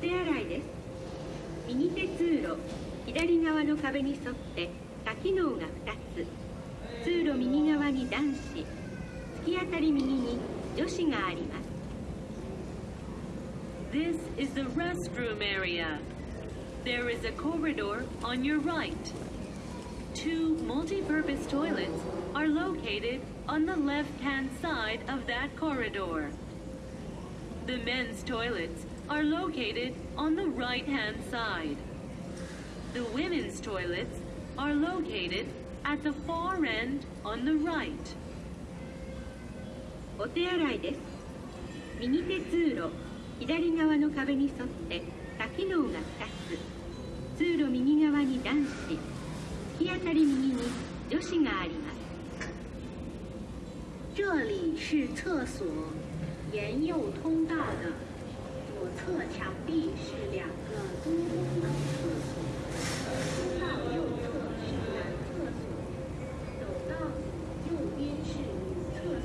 手洗いです右手通路左側の壁に沿って多機能が2つ通路右側に男子突き当たり右に女子があります This is the restroom area. There is a corridor on your right. Two multi-purpose toilets are located on the left-hand side of that corridor. The men's toilets are located on the right-hand side. The women's toilets are located at the far end on the right. お手洗いです右手通路左側の壁に沿って多機能が2つ通路右側に男子突き当たり右に女子があります这里是厕所，沿右通道侧墙壁